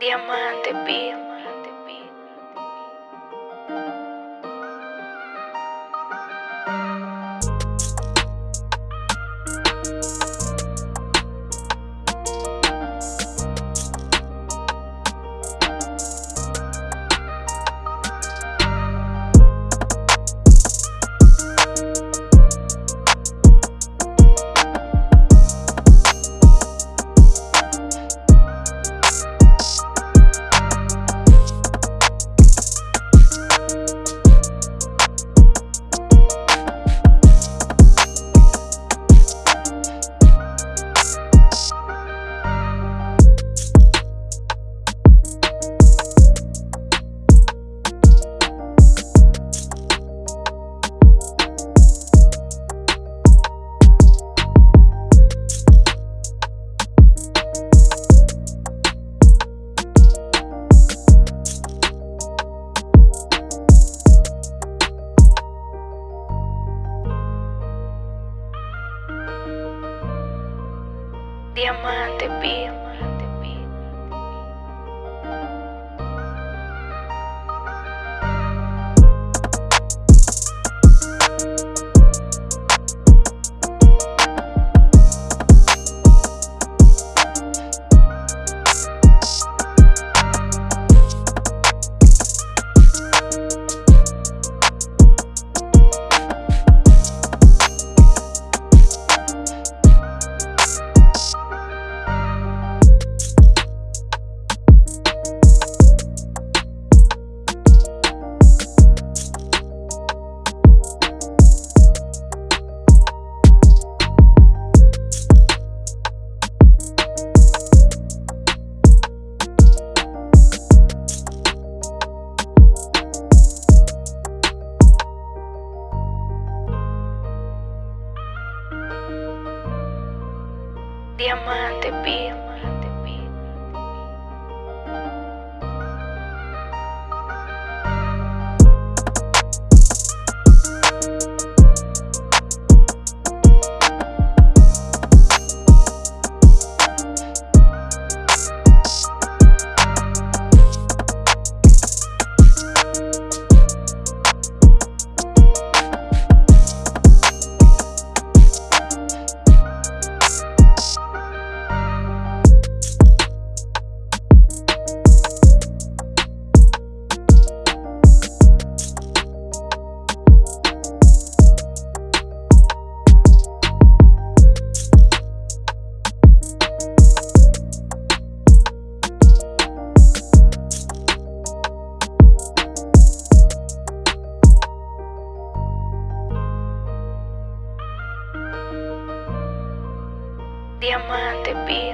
Diamante Beat. Diamante Beat. Diamante Beat. Diamante Beat.